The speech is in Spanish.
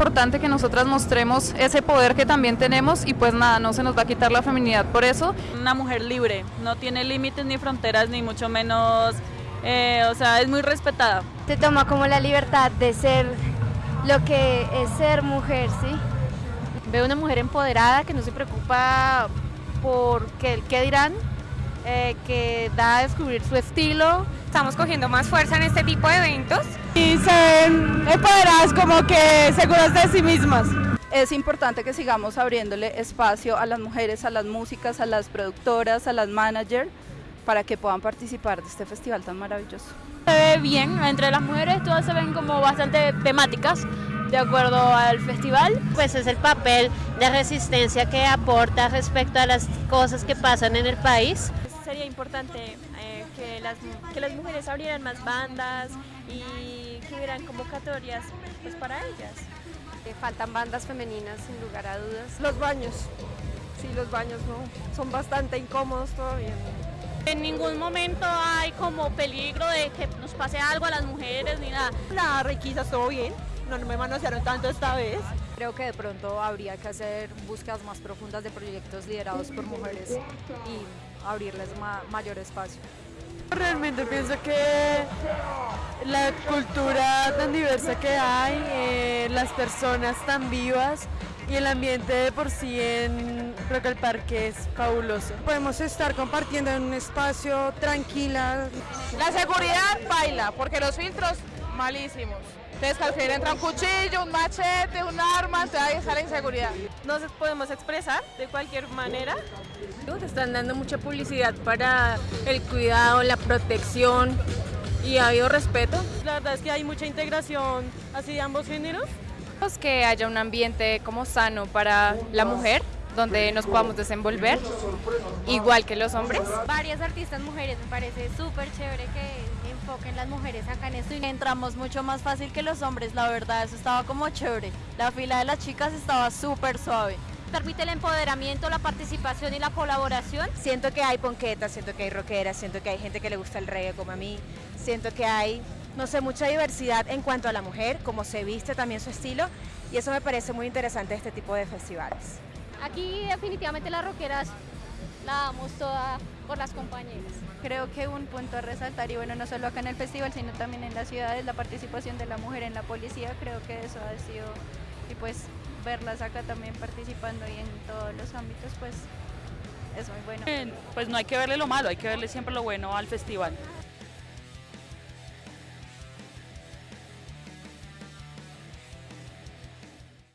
importante que nosotras mostremos ese poder que también tenemos y pues nada, no se nos va a quitar la feminidad por eso. Una mujer libre, no tiene límites ni fronteras, ni mucho menos, eh, o sea, es muy respetada. Te toma como la libertad de ser lo que es ser mujer, ¿sí? Veo una mujer empoderada que no se preocupa por qué, qué dirán, eh, que da a descubrir su estilo. Estamos cogiendo más fuerza en este tipo de eventos. Y se ven empoderadas como que seguras de sí mismas. Es importante que sigamos abriéndole espacio a las mujeres, a las músicas, a las productoras, a las managers, para que puedan participar de este festival tan maravilloso. Se ve bien, entre las mujeres todas se ven como bastante temáticas, de acuerdo al festival. Pues es el papel de resistencia que aporta respecto a las cosas que pasan en el país. Sería importante eh, que, las, que las mujeres abrieran más bandas y que hubieran convocatorias pues, para ellas. Eh, faltan bandas femeninas sin lugar a dudas. Los baños, sí, los baños no, son bastante incómodos todavía. En ningún momento hay como peligro de que nos pase algo a las mujeres ni nada. La requisa estuvo bien, no, no me manosearon tanto esta vez. Creo que de pronto habría que hacer búsquedas más profundas de proyectos liderados por mujeres y abrirles ma mayor espacio. Realmente pienso que la cultura tan diversa que hay, eh, las personas tan vivas y el ambiente de por sí en creo que el parque es fabuloso. Podemos estar compartiendo en un espacio tranquila. La seguridad baila, porque los filtros malísimos. Entonces cualquier entra un cuchillo, un machete, un arma, entonces ahí está la inseguridad. Nos podemos expresar de cualquier manera. Te están dando mucha publicidad para el cuidado, la protección y ha habido respeto. La verdad es que hay mucha integración así de ambos géneros. Que haya un ambiente como sano para la mujer, donde nos podamos desenvolver, igual que los hombres. Varias artistas mujeres, me parece súper chévere que enfoquen las mujeres acá en esto. Y entramos mucho más fácil que los hombres, la verdad, eso estaba como chévere. La fila de las chicas estaba súper suave. Permite el empoderamiento, la participación y la colaboración. Siento que hay ponquetas, siento que hay rockeras, siento que hay gente que le gusta el reggae como a mí, siento que hay, no sé, mucha diversidad en cuanto a la mujer, cómo se viste también su estilo, y eso me parece muy interesante de este tipo de festivales. Aquí definitivamente las rockeras la damos toda por las compañeras. Creo que un punto a resaltar, y bueno, no solo acá en el festival, sino también en las ciudades, la participación de la mujer en la policía, creo que eso ha sido, y pues verlas acá también participando y en todos los ámbitos, pues es muy bueno. Pues no hay que verle lo malo, hay que verle siempre lo bueno al festival.